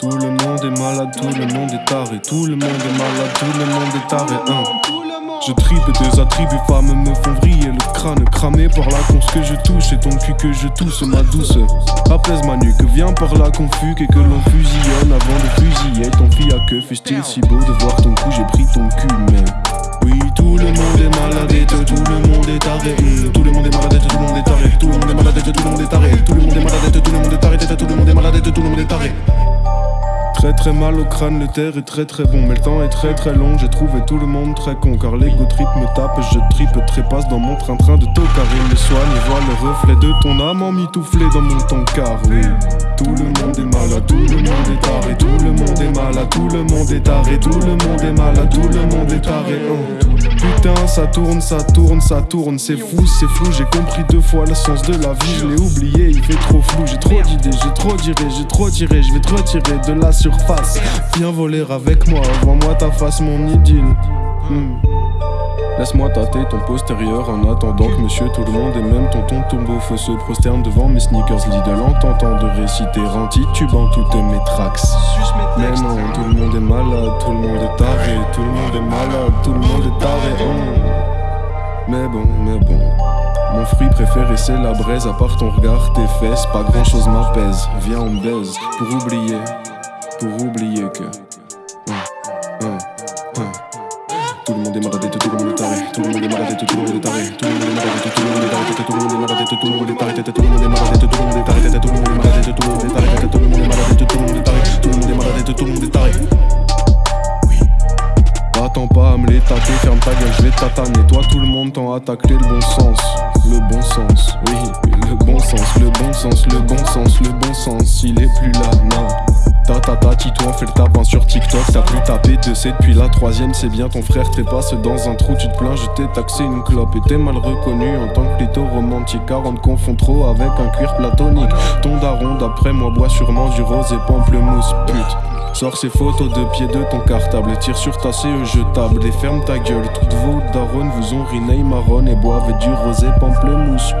Tout le monde est malade, tout le monde est taré. Tout le monde est malade, tout le monde est taré. Hein. Je tripe des attributs, femmes me font vriller le crâne cramé par la conce que je touche et ton cul que je tousse, ma douce. Apaise ma nuque, viens par là qu'on fugue et que l'on fusillonne avant de fusiller. Ton fille à que fais-je-t-il si beau de voir ton cou, j'ai pris ton cul, mais. Oui, tout le monde est malade tout le monde est taré. Mmh, tout le monde est malade tout le monde est taré. Tout le monde est malade tout le monde est taré. Tout le monde est malade tout le monde est taré. Tout le monde est malade tout le monde est taré. Très très mal au crâne, le terre est très très bon, mais le temps est très très long. J'ai trouvé tout le monde très con, car l'ego trip me tape, je tripe, trépasse dans mon train-train de tocard. Il me soigne et voit le reflet de ton âme en mitouflé dans mon car Oui, tout le monde est malade, tout le monde est taré, tout le monde est malade, tout le monde est taré, tout le monde est malade, tout le monde est taré. Oh. Putain, ça tourne, ça tourne, ça tourne, c'est fou, c'est flou. J'ai compris deux fois le sens de la vie, je l'ai oublié, il fait trop flou. J'ai trop d'idées, j'ai trop tiré, j'ai trop tiré, je vais te retirer de la surface. Viens voler avec moi, vois-moi ta face, mon idylle. Hmm. Laisse-moi tâter ton postérieur en attendant que monsieur tout le monde et même tonton tombeau feu se prosterne devant mes sneakers Lidl en tentant de réciter en titubant toutes mes tracks. Mais non, tout le monde est malade, tout le monde est taré, tout le monde est malade, tout le monde est taré. Oh. Mais bon, mais bon. Mon fruit préféré c'est la braise, à part ton regard, tes fesses, pas grand chose m'apaise. Viens on baise, pour oublier, pour oublier que. Tout le monde est malade, tout le monde est taré. Tout tout le monde est taré. Tout le monde est malade, tout le monde est taré. Tout le monde est malade, tout le monde est taré. Tout le monde est malade, tout le monde est taré. Tout le monde est malade, tout le monde est. Tout le monde est malade, tout le monde est taré. Tout le monde est malade, tout le monde est taré. Attends pas à me les tâter, ferme ta gueule, je vais tataner. Toi, tout le monde t'en a taclé le bon sens. Le bon sens, oui, le bon sens, le bon sens, le bon sens, le bon sens. Il est plus là, non. Ta ta ta Tito fait le tapin sur TikTok T'as plus tapé de c'est depuis la troisième C'est bien ton frère trépasse dans un trou Tu te plains je t'ai taxé une clope Et t'es mal reconnu en tant que lito romantique Car on te confond trop avec un cuir platonique Ton daron d'après moi boit sûrement du rose et pamplemousse pute Sors ces photos de pied de ton cartable et tire sur ta CE jetable et ferme ta gueule. Toutes vos darons vous ont riné marron et boivent du rosé pamplemousse.